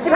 কি